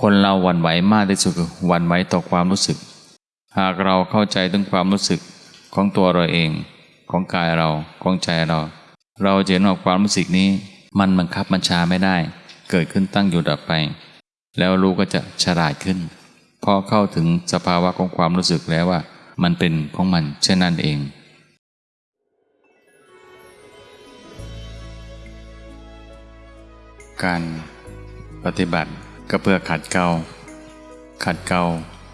คนเราหวั่นไหวมากที่สุดคือหวั่นไหวต่อความรู้สึก หากเราเข้าใจถึงความรู้สึกของตัวเราเอง ของกายเราของใจเรา เราจะเห็นว่าความรู้สึกนี้ มันบังคับบัญชาไม่ได้ เกิดขึ้นตั้งอยู่ดับไป แล้วรู้ก็จะฉลาดขึ้นพอเข้าถึงสภาวะของความรู้สึกแล้วว่า มันเป็นของมันเช่นนั้นเองการปฏิบัติ ก็เพื่อขัดเกลาขัดเกลา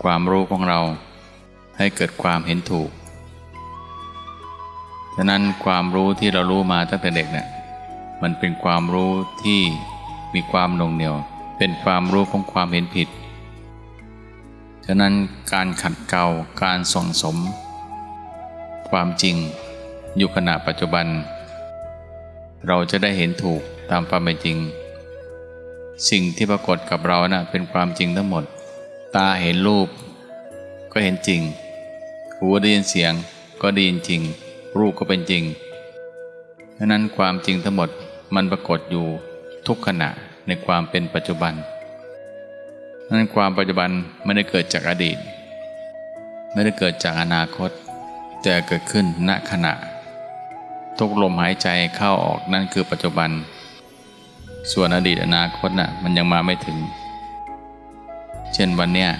ความรู้ของเรา ให้เกิดความเห็นถูก ฉะนั้นความรู้ที่เรารู้มาตั้งแต่เด็กเนี่ยมันเป็นความรู้ที่มีความหน่งเหนียว เป็นความรู้ของความเห็นผิด ฉะนั้นการขัดเกลาการส่งสม ความจริงอยู่ขณะปัจจุบัน เราจะได้เห็นถูกตามความเป็นจริง สิ่งที่ปรากฏกับเรานะ่ะเป็นความจริงทั้งหมด ตาเห็นรูป ก็เห็นจริง หูได้ยินเสียงก็ได้ยินจริง รูปก็เป็นจริงดังนั้นความจริงทั้งหมดมันปรากฏอยู่ทุกขณะในความเป็นปัจจุบันนั้นความปัจจุบันไม่ได้เกิดจากอดีต ไม่ได้เกิดจากอนาคต แต่เกิดขึ้นณขณะ ทุกลมหายใจเข้าออกนั่นคือปัจจุบัน ส่วนอดีตอนาคตน่ะมันยังมาไม่ถึง เช่นวันเนี้ย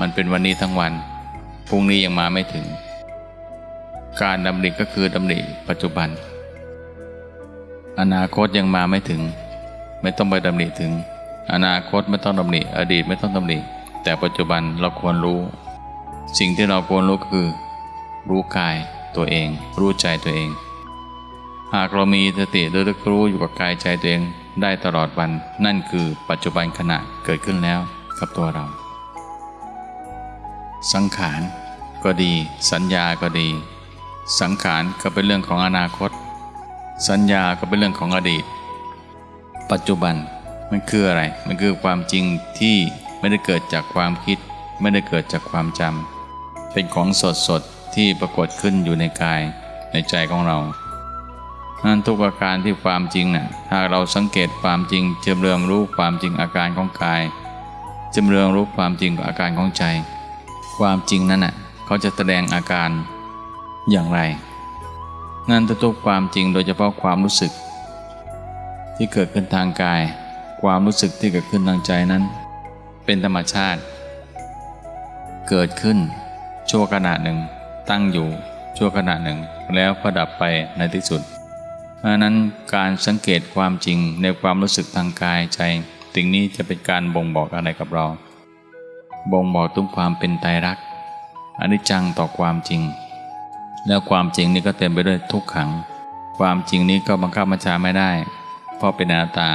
มันเป็นวันนี้ทั้งวัน พรุ่งนี้ยังมาไม่ถึง การดำริก็คือดำริปัจจุบัน อนาคตยังมาไม่ถึง ไม่ต้องไปดำริถึง อนาคตไม่ต้องดำริอดีตไม่ต้องดำริแต่ปัจจุบันเราควรรู้ สิ่งที่เราควรรู้คือ รู้กายตัวเอง รู้ใจตัวเอง หากเรามีสติระลึกรู้อยู่กับกายใจตัวเอง ได้ตลอดวันนั่นคือปัจจุบันขณะเกิดขึ้นแล้วกับตัวเรา สังขารก็ดี สัญญาก็ดี สังขารก็เป็นเรื่องของอนาคต สัญญาก็เป็นเรื่องของอดีต ปัจจุบันมันคืออะไร มันคือความจริงที่ไม่ได้เกิดจากความคิด ไม่ได้เกิดจากความจำเป็นของสดสดที่ปรากฏขึ้นอยู่ในกายในใจของเรา นั้นทุกอาการที่ความจริงนะ่ะหากเราสังเกตความจริงเจมเรืองรู้ความจริงอาการของกายเจมเรืองรู้ความจริงอาการของใจ ความจริงนั้นน่ะเขาจะแสดงอาการอย่างไรนั่นทุกความจริงโดยเฉพาะความรู้สึก ที่เกิดขึ้นทางกาย ความรู้สึกที่เกิดขึ้นทางใจนั้น เป็นธรรมชาติ เกิดขึ้น ชั่วขณะหนึ่ง ตั้งอยู่ชั่วขณะหนึ่ง แล้วก็ดับไปในที่สุด ราะนั้นการสังเกตความจริงในความรู้สึกทางกายใจสิ่งนี้จะเป็นการบ่งบอกอะไรกับเรา บ่งบอกถึงความเป็นไตรลักษณ์อนิจจังต่อความจริง แล้วความจริงนี้ก็เต็มไปด้วยทุกขัง ความจริงนี้ก็บังคับบัญชาไม่ได้ เพราะเป็นอนัตตา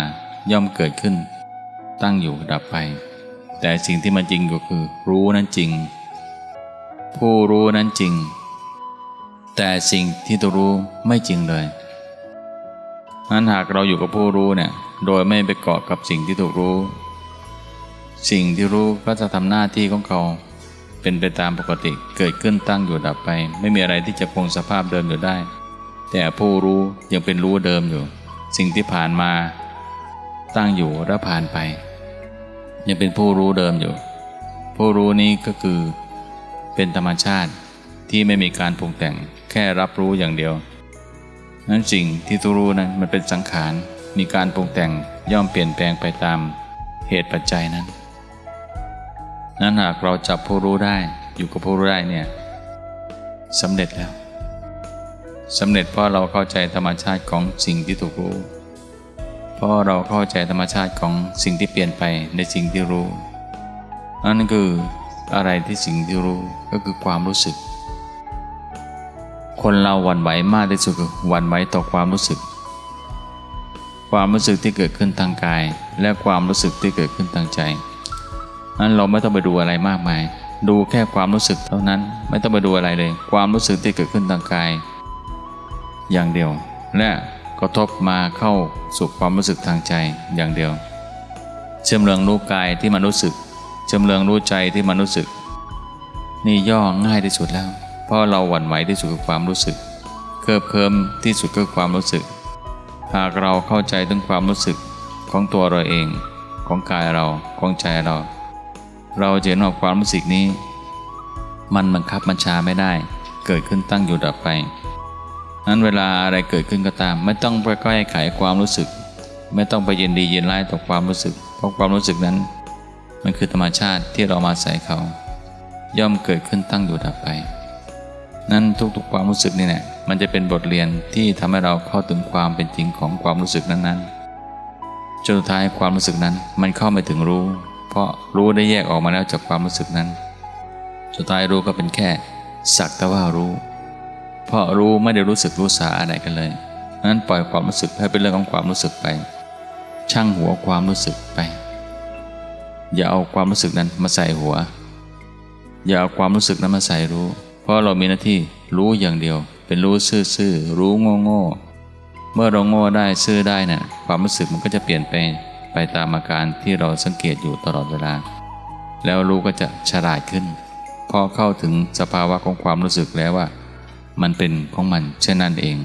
ย่อมเกิดขึ้น ตั้งอยู่ดับไป แต่สิ่งที่มันจริงก็คือ รู้นั้นจริง ผู้รู้นั้นจริง แต่สิ่งที่ตัวรู้ไม่จริงเลย นั้นหากเราอยู่กับผู้รู้เนี่ยโดยไม่ไปเกาะกับสิ่งที่ถูกรู้ สิ่งที่รู้ก็จะทำหน้าที่ของเขาเป็นไปตามปกติเกิดขึ้นตั้งอยู่ดับไป ไม่มีอะไรที่จะคงสภาพเดิมอยู่ได้ แต่ผู้รู้ยังเป็นรู้เดิมอยู่ สิ่งที่ผ่านมา ตั้งอยู่และผ่านไป ยังเป็นผู้รู้เดิมอยู่ ผู้รู้นี้ก็คือ เป็นธรรมชาติที่ไม่มีการปรุงแต่งแค่รับรู้อย่างเดียว นั้นสิ่งที่ตัวรู้นั้นมันเป็นสังขาร มีการปรุงแต่งย่อมเปลี่ยนแปลงไปตามเหตุปัจจัยนั้น นั้นหากเราจับผู้รู้ได้อยู่กับผู้รู้ได้เนี่ยสำเร็จแล้วสำเร็จเพราะเราเข้าใจธรรมชาติของสิ่งที่ถูกรู้ เพราะเราเข้าใจธรรมชาติของสิ่งที่เปลี่ยนไปในสิ่งที่รู้นั่นคืออะไรที่สิ่งที่รู้ก็คือความรู้สึก คนเราหวั่นไหวมากที่สุดคือหวั่นไหวต่อความรู้สึก ความรู้สึกที่เกิดขึ้นทางกาย และความรู้สึกที่เกิดขึ้นทางใจนั้นเราไม่ต้องไปดูอะไรมากมาย ดูแค่ความรู้สึกเท่านั้นไม่ต้องไปดูอะไรเลย ความรู้สึกที่เกิดขึ้นทางกาย อย่างเดียว และกระทบมาเข้าสู่ความรู้สึกทางใจอย่างเดียว เชื่อมเรืองรู้กายที่มันรู้สึก เชื่อมเรืองรู้ใจที่มันรู้สึก นี่ย่อง่ายที่สุดแล้ว เพราะเราหวั่นไหวที่สุดคือความรู้สึก เคิบเคิมที่สุดคือความรู้สึก หากเราเข้าใจถึงความรู้สึกของตัวเราเอง ของกายเราของใจเรา เราจะเห็นว่าความรู้สึกนี้ มันบังคับบัญชาไม่ได้ เกิดขึ้นตั้งอยู่ดับไปนั้นเวลาอะไรเกิดขึ้นก็ตาม ไม่ต้องไปแก้ไขความรู้สึก ไม่ต้องไปยินดียินร้ายต่อความรู้สึก เพราะความรู้สึกนั้น มันคือธรรมชาติที่เรามาใส่เขา ย่อมเกิดขึ้นตั้งอยู่ดับไป นั้นทุกๆความรู้สึกนี่แหละมันจะเป็นบทเรียนที่ทำให้เราเข้าถึงความเป็นจริงของความรู้สึกนั้นๆจนสุดท้ายความรู้สึกนั้นมันเข้าไม่ถึงรู้ เพราะรู้ได้แยกออกมาแล้วจากความรู้สึกนั้นสุดท้ายรู้ก็เป็นแค่สักแต่ว่ารู้ เพราะรู้ไม่ได้รู้สึกรู้สาอะไรกันเลยนั้นปล่อยความรู้สึกให้เป็นเรื่องของความรู้สึกไป ช่างหัวความรู้สึกไป อย่าเอาความรู้สึกนั้นมาใส่หัว อย่าเอาความรู้สึกนั้นมาใส่รู้ ราะเรามีหน้าที่รู้อย่างเดียว เป็นรู้ซื่อๆรู้โง่ๆเมื่อเราโง่ได้ซื่อได้นะ่ะความรู้สึกมันก็จะเปลี่ยนไปไปตามอาการที่เราสังเกตอยู่ตลอดเวลา แล้วรู้ก็จะฉลาดขึ้น พอเข้าถึงสภาวะของความรู้สึกแล้วว่า มันเป็นของมันเช่นนั้นเอง